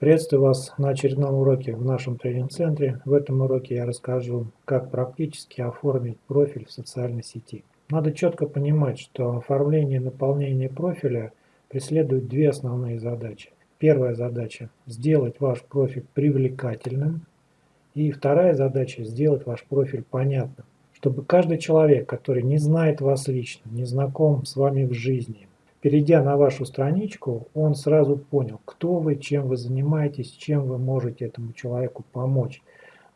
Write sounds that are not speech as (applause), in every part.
Приветствую вас на очередном уроке в нашем тренинг-центре. В этом уроке я расскажу, как практически оформить профиль в социальной сети. Надо четко понимать, что оформление и наполнение профиля преследует две основные задачи. Первая задача – сделать ваш профиль привлекательным. И вторая задача – сделать ваш профиль понятным. Чтобы каждый человек, который не знает вас лично, не знаком с вами в жизни, Перейдя на вашу страничку, он сразу понял, кто вы, чем вы занимаетесь, чем вы можете этому человеку помочь.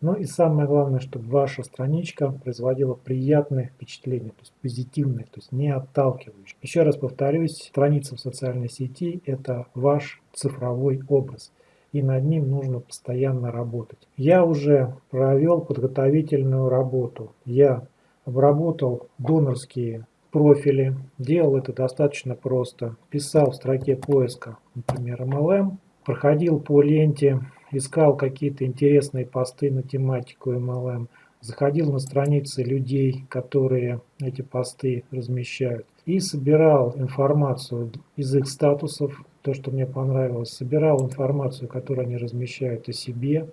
Ну и самое главное, чтобы ваша страничка производила приятное впечатление, то есть позитивное, то есть не отталкивающее. Еще раз повторюсь, страница в социальной сети – это ваш цифровой образ и над ним нужно постоянно работать. Я уже провел подготовительную работу. Я обработал донорские профили. Делал это достаточно просто. Писал в строке поиска, например, MLM. Проходил по ленте, искал какие-то интересные посты на тематику MLM. Заходил на страницы людей, которые эти посты размещают. И собирал информацию из их статусов, то, что мне понравилось. Собирал информацию, которую они размещают о себе,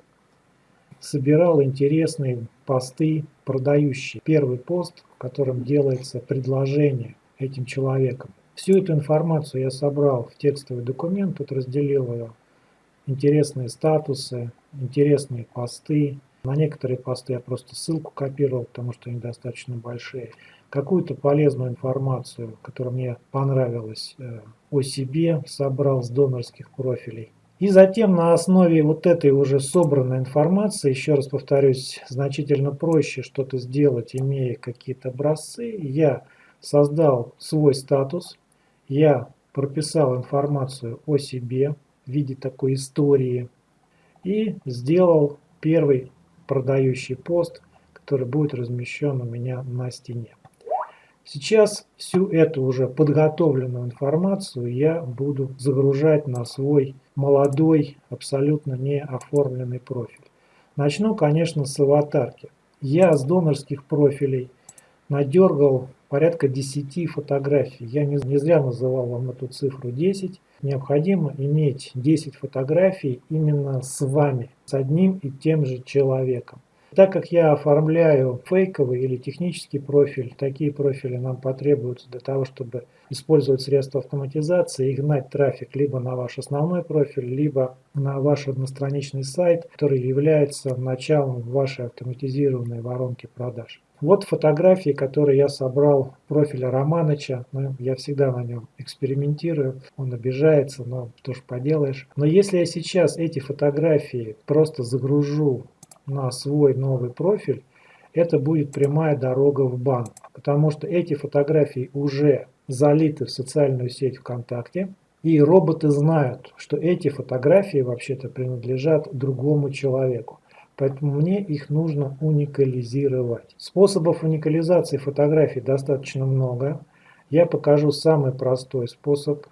собирал интересные посты, продающие. Первый пост, в котором делается предложение этим человеком. Всю эту информацию я собрал в текстовый документ, тут разделил ее. Интересные статусы, интересные посты. На некоторые посты я просто ссылку копировал, потому что они достаточно большие. Какую-то полезную информацию, которая мне понравилась э, о себе, собрал с донорских профилей. И затем на основе вот этой уже собранной информации, еще раз повторюсь, значительно проще что-то сделать, имея какие-то образцы, я создал свой статус, я прописал информацию о себе в виде такой истории и сделал первый продающий пост, который будет размещен у меня на стене. Сейчас всю эту уже подготовленную информацию я буду загружать на свой молодой, абсолютно не оформленный профиль. Начну, конечно, с аватарки. Я с донорских профилей надергал порядка 10 фотографий. Я не, зря называл вам эту цифру 10. Необходимо иметь 10 фотографий именно с вами, с одним и тем же человеком. Так как я оформляю фейковый или технический профиль, такие профили нам потребуются для того, чтобы использовать средства автоматизации и гнать трафик либо на ваш основной профиль, либо на ваш одностраничный сайт, который является началом вашей автоматизированной воронки продаж. Вот фотографии, которые я собрал профиля Романыча. Ну, я всегда на нем экспериментирую. Он обижается, но что ж поделаешь. Но если я сейчас эти фотографии просто загружу на свой новый профиль, это будет прямая дорога в бан. Потому что эти фотографии уже залиты в социальную сеть ВКонтакте. И роботы знают, что эти фотографии вообще-то принадлежат другому человеку. Поэтому мне их нужно уникализировать. Способов уникализации фотографий достаточно много. Я покажу самый простой способ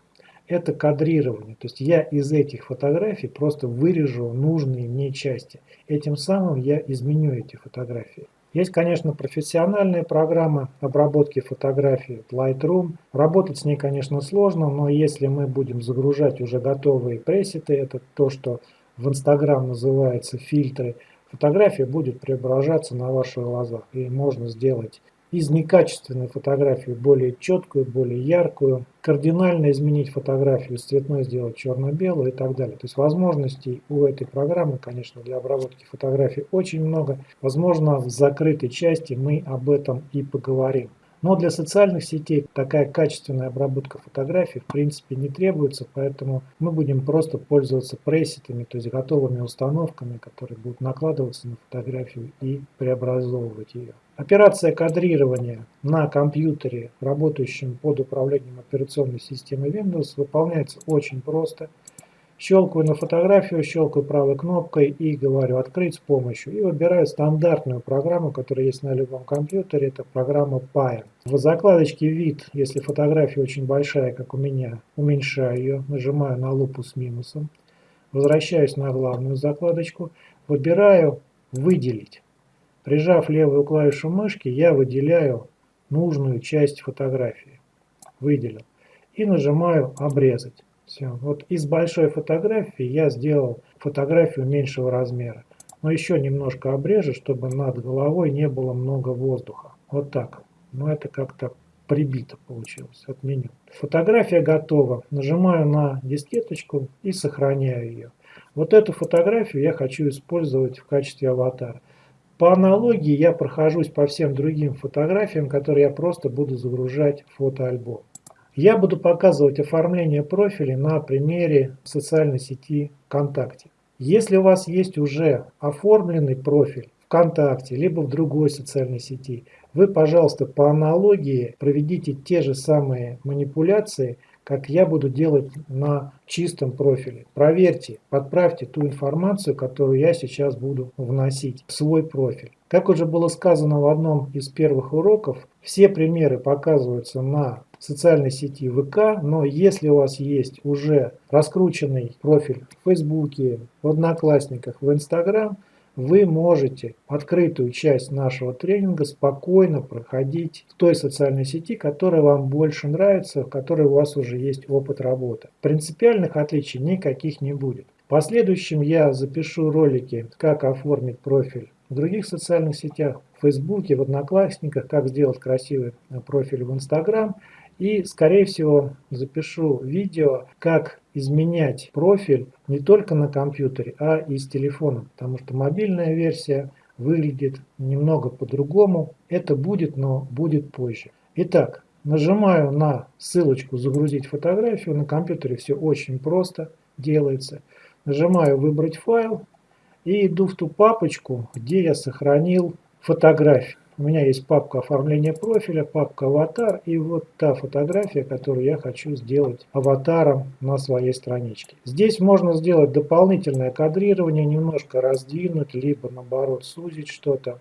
это кадрирование. То есть я из этих фотографий просто вырежу нужные мне части. Этим самым я изменю эти фотографии. Есть, конечно, профессиональные программы обработки фотографий Lightroom. Работать с ней, конечно, сложно, но если мы будем загружать уже готовые пресеты, это то, что в Instagram называется фильтры, фотография будет преображаться на ваших глазах. И можно сделать из некачественной фотографии более четкую, более яркую, кардинально изменить фотографию, с цветной сделать черно-белую и так далее. То есть возможностей у этой программы, конечно, для обработки фотографий очень много. Возможно, в закрытой части мы об этом и поговорим. Но для социальных сетей такая качественная обработка фотографий в принципе не требуется, поэтому мы будем просто пользоваться пресетами, то есть готовыми установками, которые будут накладываться на фотографию и преобразовывать ее. Операция кадрирования на компьютере, работающем под управлением операционной системы Windows, выполняется очень просто. Щелкаю на фотографию, щелкаю правой кнопкой и говорю «Открыть с помощью» и выбираю стандартную программу, которая есть на любом компьютере, это программа Pair. В закладочке «Вид», если фотография очень большая, как у меня, уменьшаю ее, нажимаю на лупу с минусом, возвращаюсь на главную закладочку, выбираю «Выделить». Прижав левую клавишу мышки, я выделяю нужную часть фотографии. Выделил. И нажимаю «Обрезать». Все. Вот из большой фотографии я сделал фотографию меньшего размера. Но еще немножко обрежу, чтобы над головой не было много воздуха. Вот так. Но это как-то прибито получилось. Отменю. Фотография готова. Нажимаю на дискеточку и сохраняю ее. Вот эту фотографию я хочу использовать в качестве аватара. По аналогии я прохожусь по всем другим фотографиям, которые я просто буду загружать в фотоальбом. Я буду показывать оформление профиля на примере социальной сети ВКонтакте. Если у вас есть уже оформленный профиль ВКонтакте, либо в другой социальной сети, вы, пожалуйста, по аналогии проведите те же самые манипуляции, как я буду делать на чистом профиле. Проверьте, подправьте ту информацию, которую я сейчас буду вносить в свой профиль. Как уже было сказано в одном из первых уроков, все примеры показываются на социальной сети ВК, но если у вас есть уже раскрученный профиль в Фейсбуке, в Одноклассниках, в Инстаграм, вы можете открытую часть нашего тренинга спокойно проходить в той социальной сети, которая вам больше нравится, в которой у вас уже есть опыт работы. Принципиальных отличий никаких не будет. В последующем я запишу ролики, как оформить профиль в других социальных сетях, в Фейсбуке, в Одноклассниках, как сделать красивый профиль в Инстаграм. И, скорее всего, запишу видео, как изменять профиль не только на компьютере, а и с телефоном, потому что мобильная версия выглядит немного по-другому. Это будет, но будет позже. Итак, нажимаю на ссылочку «Загрузить фотографию». На компьютере все очень просто делается. Нажимаю «Выбрать файл» и иду в ту папочку, где я сохранил фотографию. У меня есть папка оформления профиля, папка аватар и вот та фотография, которую я хочу сделать аватаром на своей страничке. Здесь можно сделать дополнительное кадрирование, немножко раздвинуть, либо наоборот сузить что-то.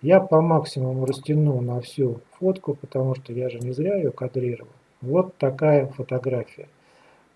Я по максимуму растяну на всю фотку, потому что я же не зря ее кадрировал. Вот такая фотография.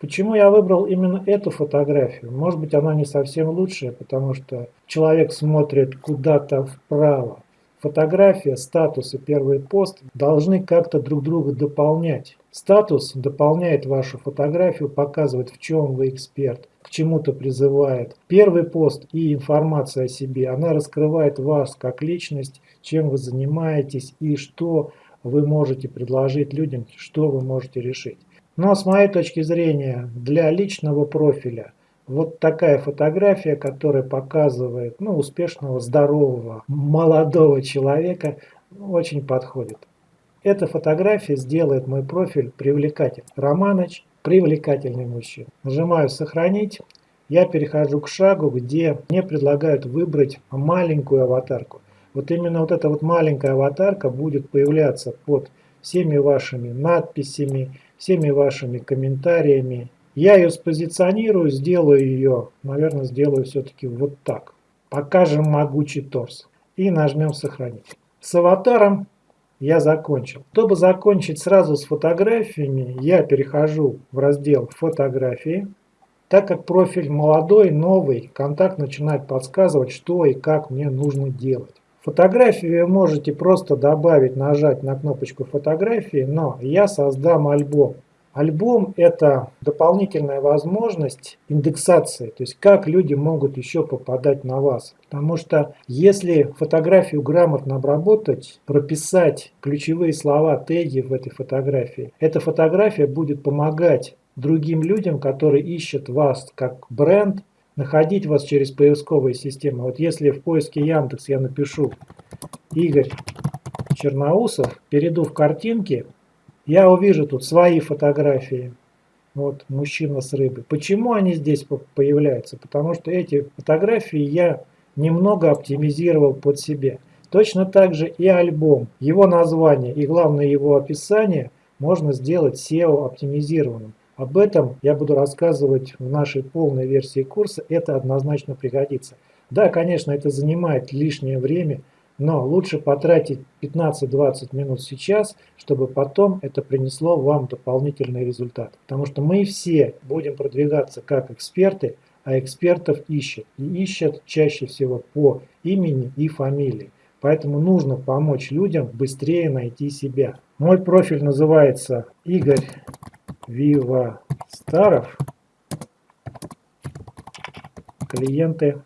Почему я выбрал именно эту фотографию? Может быть она не совсем лучшая, потому что человек смотрит куда-то вправо. Фотография, статус и первый пост должны как-то друг друга дополнять. Статус дополняет вашу фотографию, показывает в чем вы эксперт, к чему-то призывает. Первый пост и информация о себе, она раскрывает вас как личность, чем вы занимаетесь и что вы можете предложить людям, что вы можете решить. Но с моей точки зрения, для личного профиля – вот такая фотография, которая показывает ну, успешного, здорового, молодого человека, очень подходит. Эта фотография сделает мой профиль привлекательным. Романыч – привлекательный мужчина. Нажимаю «Сохранить». Я перехожу к шагу, где мне предлагают выбрать маленькую аватарку. Вот именно вот эта вот маленькая аватарка будет появляться под всеми вашими надписями, всеми вашими комментариями я ее спозиционирую, сделаю ее, наверное, сделаю все-таки вот так. Покажем могучий торс. И нажмем сохранить. С аватаром я закончил. Чтобы закончить сразу с фотографиями, я перехожу в раздел фотографии. Так как профиль молодой, новый, контакт начинает подсказывать, что и как мне нужно делать. Фотографию вы можете просто добавить, нажать на кнопочку фотографии, но я создам альбом. Альбом – это дополнительная возможность индексации, то есть как люди могут еще попадать на вас. Потому что если фотографию грамотно обработать, прописать ключевые слова, теги в этой фотографии, эта фотография будет помогать другим людям, которые ищут вас как бренд, находить вас через поисковые системы. Вот если в поиске Яндекс я напишу Игорь Черноусов, перейду в картинки, я увижу тут свои фотографии. Вот мужчина с рыбой. Почему они здесь появляются? Потому что эти фотографии я немного оптимизировал под себя. Точно так же и альбом. Его название и главное его описание можно сделать SEO оптимизированным. Об этом я буду рассказывать в нашей полной версии курса. Это однозначно пригодится. Да, конечно, это занимает лишнее время, но лучше потратить 15-20 минут сейчас, чтобы потом это принесло вам дополнительный результат. Потому что мы все будем продвигаться как эксперты, а экспертов ищут. И ищут чаще всего по имени и фамилии. Поэтому нужно помочь людям быстрее найти себя. Мой профиль называется Игорь Вивастаров клиенты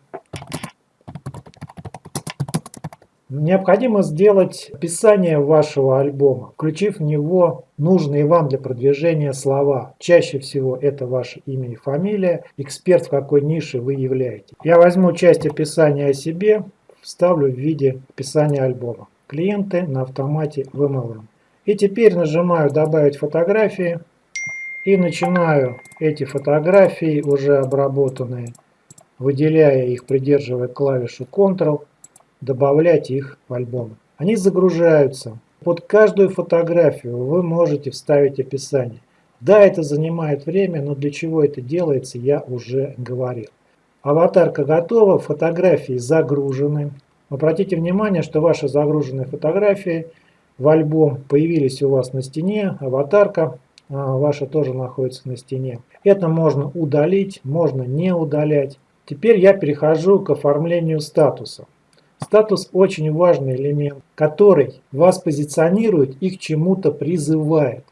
Необходимо сделать описание вашего альбома, включив в него нужные вам для продвижения слова. Чаще всего это ваше имя и фамилия, эксперт в какой нише вы являетесь. Я возьму часть описания о себе, вставлю в виде описания альбома. Клиенты на автомате в MLM. И теперь нажимаю «Добавить фотографии» и начинаю эти фотографии, уже обработанные, выделяя их, придерживая клавишу Ctrl, добавлять их в альбом. Они загружаются. Под каждую фотографию вы можете вставить описание. Да, это занимает время, но для чего это делается, я уже говорил. Аватарка готова, фотографии загружены. Обратите внимание, что ваши загруженные фотографии в альбом появились у вас на стене, аватарка а, ваша тоже находится на стене. Это можно удалить, можно не удалять. Теперь я перехожу к оформлению статуса. Статус очень важный элемент, который вас позиционирует и к чему-то призывает.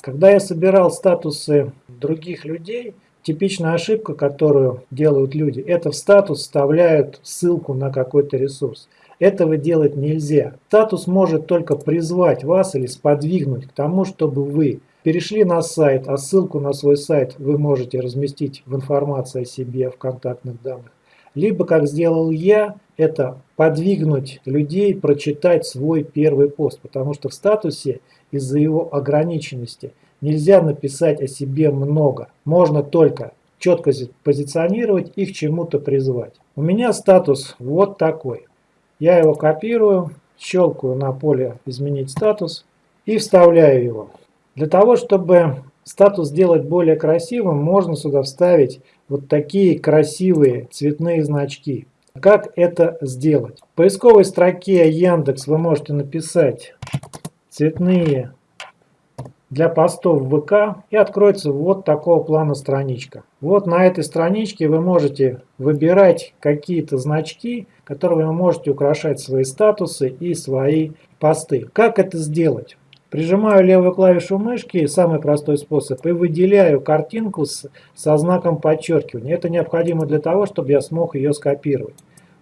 Когда я собирал статусы других людей, типичная ошибка, которую делают люди, это в статус вставляют ссылку на какой-то ресурс. Этого делать нельзя. Статус может только призвать вас или сподвигнуть к тому, чтобы вы перешли на сайт, а ссылку на свой сайт вы можете разместить в информации о себе в контактных данных. Либо, как сделал я, это подвигнуть людей прочитать свой первый пост, потому что в статусе из-за его ограниченности нельзя написать о себе много. Можно только четко позиционировать и к чему-то призвать. У меня статус вот такой. Я его копирую, щелкаю на поле «Изменить статус» и вставляю его. Для того, чтобы статус сделать более красивым, можно сюда вставить вот такие красивые цветные значки. Как это сделать? В поисковой строке Яндекс вы можете написать цветные для постов в ВК и откроется вот такого плана страничка. Вот на этой страничке вы можете выбирать какие-то значки, которые вы можете украшать свои статусы и свои посты. Как это сделать? Прижимаю левую клавишу мышки, самый простой способ, и выделяю картинку с, со знаком подчеркивания. Это необходимо для того, чтобы я смог ее скопировать.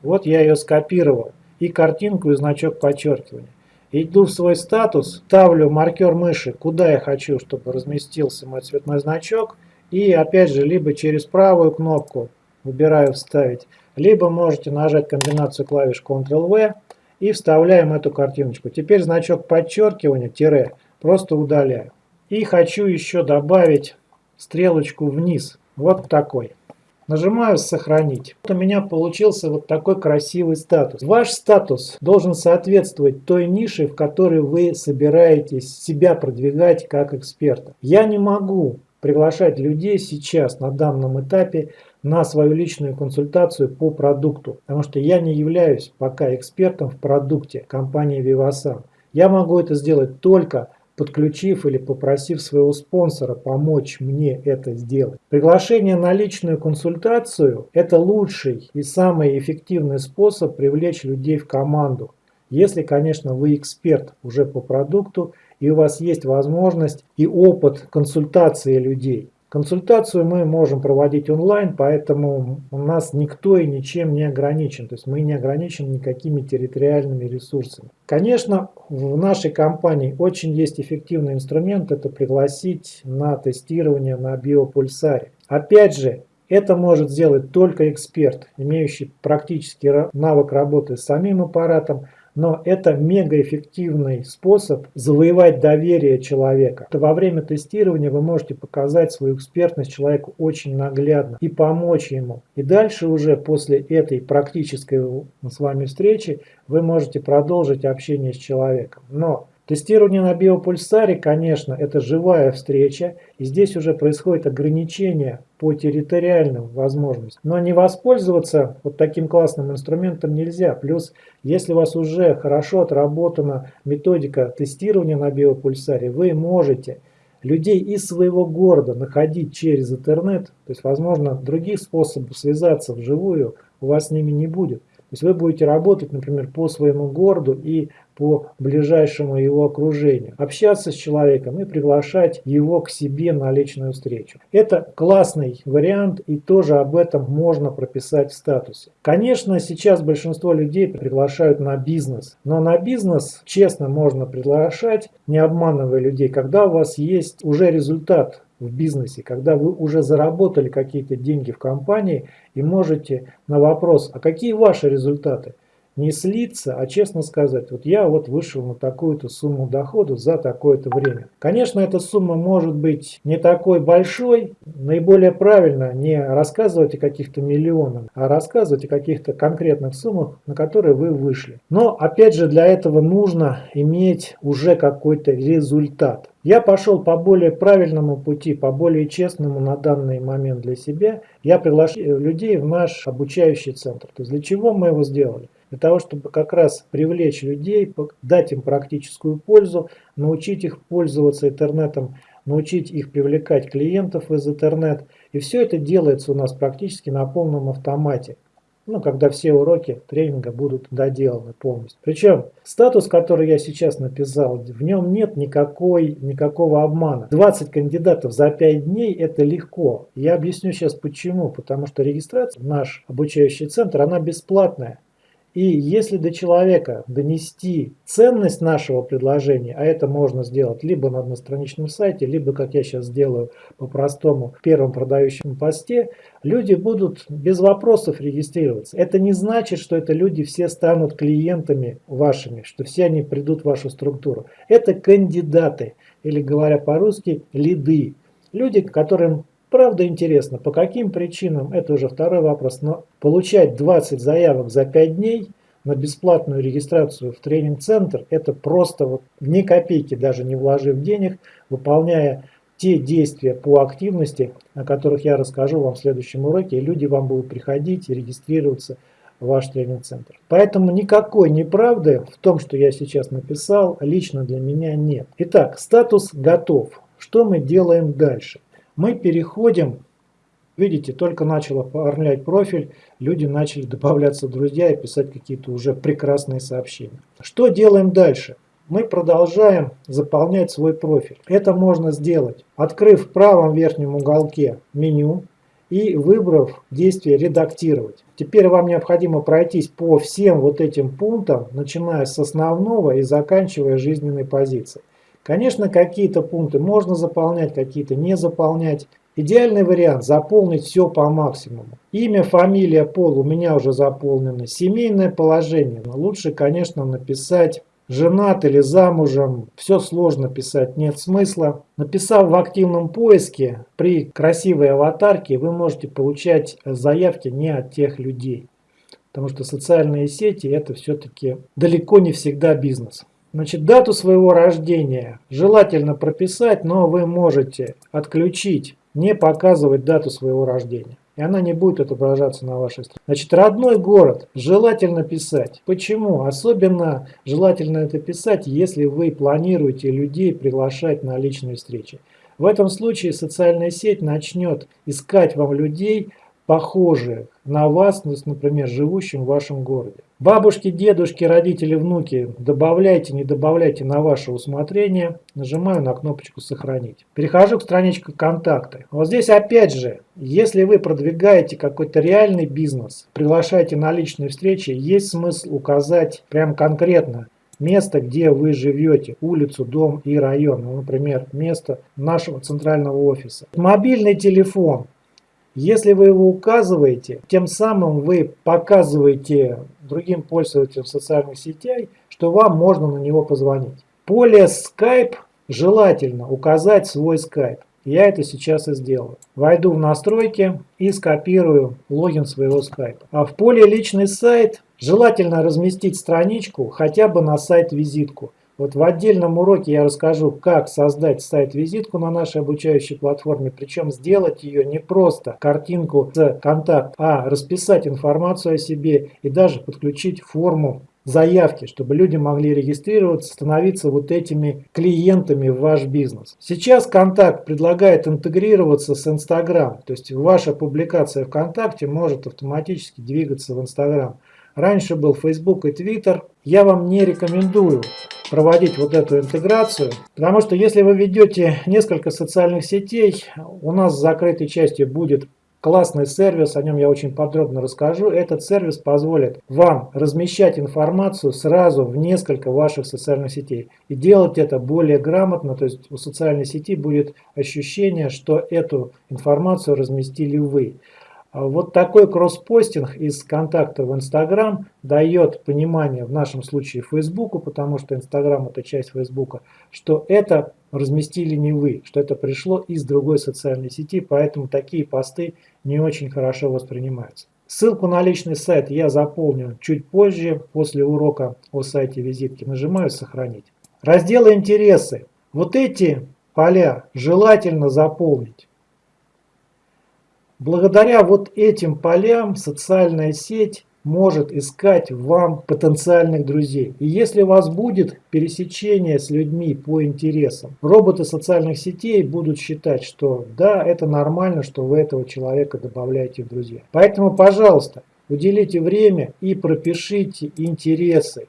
Вот я ее скопировал. И картинку, и значок подчеркивания. Иду в свой статус, ставлю маркер мыши, куда я хочу, чтобы разместился мой цветной значок. И опять же, либо через правую кнопку выбираю «Вставить», либо можете нажать комбинацию клавиш Ctrl-V и вставляем эту картиночку. Теперь значок подчеркивания, тире, просто удаляю. И хочу еще добавить стрелочку вниз, вот такой. Нажимаю «Сохранить». Вот у меня получился вот такой красивый статус. Ваш статус должен соответствовать той нише, в которой вы собираетесь себя продвигать как эксперта. Я не могу приглашать людей сейчас на данном этапе на свою личную консультацию по продукту, потому что я не являюсь пока экспертом в продукте компании Vivasan. Я могу это сделать только подключив или попросив своего спонсора помочь мне это сделать. Приглашение на личную консультацию – это лучший и самый эффективный способ привлечь людей в команду. Если, конечно, вы эксперт уже по продукту и у вас есть возможность и опыт консультации людей. Консультацию мы можем проводить онлайн, поэтому у нас никто и ничем не ограничен. То есть мы не ограничены никакими территориальными ресурсами. Конечно, в нашей компании очень есть эффективный инструмент, это пригласить на тестирование на биопульсаре. Опять же, это может сделать только эксперт, имеющий практический навык работы с самим аппаратом, но это мегаэффективный способ завоевать доверие человека. Во время тестирования вы можете показать свою экспертность человеку очень наглядно и помочь ему. И дальше уже после этой практической с вами встречи вы можете продолжить общение с человеком. Но Тестирование на биопульсаре, конечно, это живая встреча, и здесь уже происходит ограничение по территориальным возможностям. Но не воспользоваться вот таким классным инструментом нельзя. Плюс, если у вас уже хорошо отработана методика тестирования на биопульсаре, вы можете людей из своего города находить через интернет, то есть, возможно, других способов связаться вживую у вас с ними не будет. Есть вы будете работать, например, по своему городу и по ближайшему его окружению, общаться с человеком и приглашать его к себе на личную встречу. Это классный вариант и тоже об этом можно прописать в статусе. Конечно, сейчас большинство людей приглашают на бизнес, но на бизнес честно можно приглашать, не обманывая людей, когда у вас есть уже результат в бизнесе, когда вы уже заработали какие-то деньги в компании и можете на вопрос, а какие ваши результаты, не слиться, а честно сказать, вот я вот вышел на такую-то сумму дохода за такое-то время. Конечно, эта сумма может быть не такой большой, наиболее правильно не рассказывать о каких-то миллионах, а рассказывать о каких-то конкретных суммах, на которые вы вышли. Но опять же для этого нужно иметь уже какой-то результат. Я пошел по более правильному пути, по более честному на данный момент для себя. Я приглашаю людей в наш обучающий центр. То есть для чего мы его сделали? Для того, чтобы как раз привлечь людей, дать им практическую пользу, научить их пользоваться интернетом, научить их привлекать клиентов из интернет. И все это делается у нас практически на полном автомате. Ну, когда все уроки тренинга будут доделаны полностью. Причем статус, который я сейчас написал, в нем нет никакой, никакого обмана. 20 кандидатов за 5 дней это легко. Я объясню сейчас почему. Потому что регистрация в наш обучающий центр, она бесплатная. И если до человека донести ценность нашего предложения, а это можно сделать либо на одностраничном сайте, либо, как я сейчас сделаю по-простому, в первом продающем посте, люди будут без вопросов регистрироваться. Это не значит, что это люди все станут клиентами вашими, что все они придут в вашу структуру. Это кандидаты, или говоря по-русски, лиды. Люди, которым Правда интересно, по каким причинам, это уже второй вопрос, но получать 20 заявок за 5 дней на бесплатную регистрацию в тренинг-центр, это просто вот ни копейки даже не вложив денег, выполняя те действия по активности, о которых я расскажу вам в следующем уроке, и люди вам будут приходить и регистрироваться в ваш тренинг-центр. Поэтому никакой неправды в том, что я сейчас написал, лично для меня нет. Итак, статус готов. Что мы делаем дальше? Мы переходим, видите, только начал оформлять профиль, люди начали (laughs) добавляться друзья и писать какие-то уже прекрасные сообщения. Что делаем дальше? Мы продолжаем заполнять свой профиль. Это можно сделать, открыв в правом верхнем уголке меню и выбрав действие «Редактировать». Теперь вам необходимо пройтись по всем вот этим пунктам, начиная с основного и заканчивая жизненной позицией. Конечно, какие-то пункты можно заполнять, какие-то не заполнять. Идеальный вариант – заполнить все по максимуму. Имя, фамилия, пол у меня уже заполнены. Семейное положение. Но лучше, конечно, написать женат или замужем. Все сложно писать, нет смысла. Написав в активном поиске, при красивой аватарке вы можете получать заявки не от тех людей. Потому что социальные сети это все-таки далеко не всегда бизнес. Значит, дату своего рождения желательно прописать, но вы можете отключить, не показывать дату своего рождения. И она не будет отображаться на вашей странице. Значит, родной город желательно писать. Почему? Особенно желательно это писать, если вы планируете людей приглашать на личные встречи. В этом случае социальная сеть начнет искать вам людей, похожих на вас, например, живущим в вашем городе. Бабушки, дедушки, родители, внуки добавляйте, не добавляйте на ваше усмотрение. Нажимаю на кнопочку «Сохранить». Перехожу к страничке «Контакты». Вот здесь опять же, если вы продвигаете какой-то реальный бизнес, приглашаете на личные встречи, есть смысл указать прям конкретно место, где вы живете, улицу, дом и район. Ну, например, место нашего центрального офиса. Мобильный телефон. Если вы его указываете, тем самым вы показываете другим пользователям социальных сетей, что вам можно на него позвонить. Поле Skype желательно указать свой Skype. Я это сейчас и сделаю. Войду в настройки и скопирую логин своего Skype. А в поле личный сайт желательно разместить страничку хотя бы на сайт-визитку. Вот в отдельном уроке я расскажу, как создать сайт-визитку на нашей обучающей платформе, причем сделать ее не просто картинку с контакт, а расписать информацию о себе и даже подключить форму заявки, чтобы люди могли регистрироваться, становиться вот этими клиентами в ваш бизнес. Сейчас Контакт предлагает интегрироваться с Инстаграм, то есть ваша публикация ВКонтакте может автоматически двигаться в Инстаграм. Раньше был Facebook и Twitter. Я вам не рекомендую проводить вот эту интеграцию, потому что если вы ведете несколько социальных сетей, у нас в закрытой части будет классный сервис, о нем я очень подробно расскажу. Этот сервис позволит вам размещать информацию сразу в несколько ваших социальных сетей и делать это более грамотно, то есть у социальной сети будет ощущение, что эту информацию разместили вы. А вот такой кросспостинг из контакта в Инстаграм дает понимание, в нашем случае Фейсбуку, потому что Инстаграм это часть Фейсбука, что это разместили не вы, что это пришло из другой социальной сети, поэтому такие посты не очень хорошо воспринимаются. Ссылку на личный сайт я заполню чуть позже, после урока о сайте визитки. Нажимаю «Сохранить». Разделы «Интересы». Вот эти поля желательно заполнить. Благодаря вот этим полям социальная сеть может искать вам потенциальных друзей. И если у вас будет пересечение с людьми по интересам, роботы социальных сетей будут считать, что да, это нормально, что вы этого человека добавляете в друзья. Поэтому, пожалуйста, уделите время и пропишите интересы.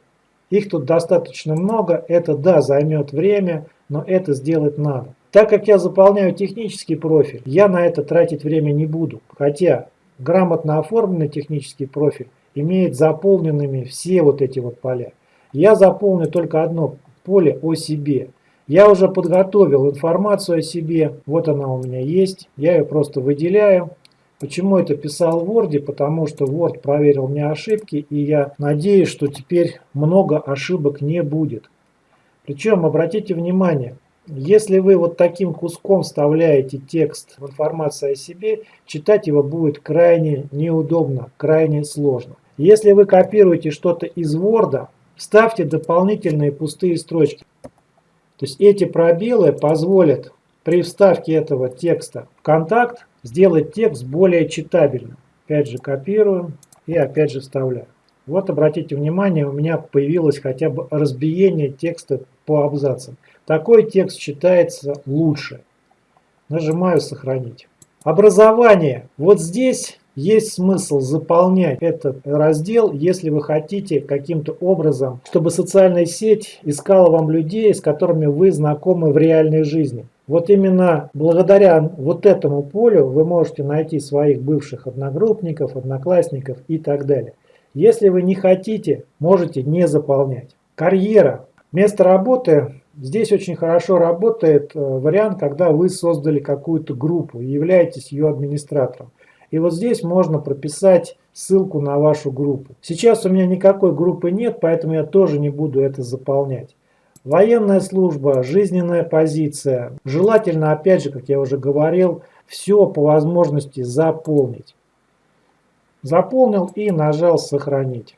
Их тут достаточно много, это да, займет время, но это сделать надо. Так как я заполняю технический профиль, я на это тратить время не буду. Хотя грамотно оформленный технический профиль имеет заполненными все вот эти вот поля. Я заполню только одно поле о себе. Я уже подготовил информацию о себе, вот она у меня есть, я ее просто выделяю. Почему это писал в Word? Потому что Word проверил мне ошибки, и я надеюсь, что теперь много ошибок не будет. Причем, обратите внимание, если вы вот таким куском вставляете текст в информацию о себе, читать его будет крайне неудобно, крайне сложно. Если вы копируете что-то из Word, вставьте дополнительные пустые строчки. То есть эти пробелы позволят при вставке этого текста в контакт сделать текст более читабельным. Опять же копирую и опять же вставляю. Вот обратите внимание, у меня появилось хотя бы разбиение текста по абзацам. Такой текст читается лучше. Нажимаю «Сохранить». Образование. Вот здесь есть смысл заполнять этот раздел, если вы хотите каким-то образом, чтобы социальная сеть искала вам людей, с которыми вы знакомы в реальной жизни. Вот именно благодаря вот этому полю вы можете найти своих бывших одногруппников, одноклассников и так далее. Если вы не хотите, можете не заполнять. Карьера. Место работы Здесь очень хорошо работает э, вариант, когда вы создали какую-то группу и являетесь ее администратором. И вот здесь можно прописать ссылку на вашу группу. Сейчас у меня никакой группы нет, поэтому я тоже не буду это заполнять. Военная служба, жизненная позиция. Желательно, опять же, как я уже говорил, все по возможности заполнить. Заполнил и нажал «Сохранить».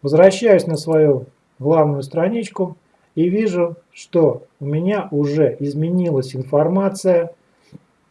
Возвращаюсь на свою главную страничку и вижу, что у меня уже изменилась информация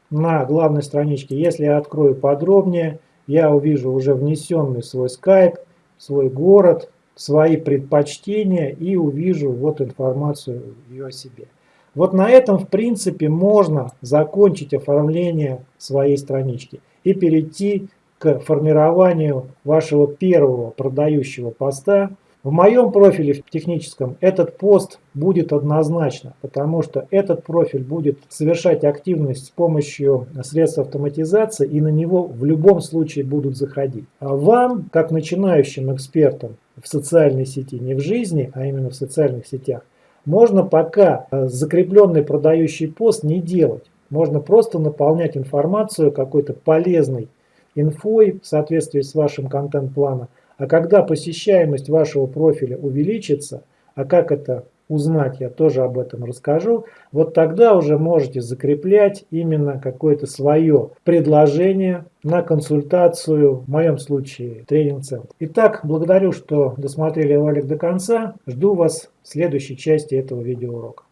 на главной страничке. Если я открою подробнее, я увижу уже внесенный свой скайп, свой город, свои предпочтения и увижу вот информацию ее о себе. Вот на этом, в принципе, можно закончить оформление своей странички и перейти к формированию вашего первого продающего поста в моем профиле в техническом этот пост будет однозначно, потому что этот профиль будет совершать активность с помощью средств автоматизации и на него в любом случае будут заходить. А вам, как начинающим экспертам в социальной сети, не в жизни, а именно в социальных сетях, можно пока э, закрепленный продающий пост не делать. Можно просто наполнять информацию какой-то полезной инфой в соответствии с вашим контент-планом, а когда посещаемость вашего профиля увеличится, а как это узнать, я тоже об этом расскажу, вот тогда уже можете закреплять именно какое-то свое предложение на консультацию, в моем случае тренинг-центр. Итак, благодарю, что досмотрели ролик до конца. Жду вас в следующей части этого видеоурока.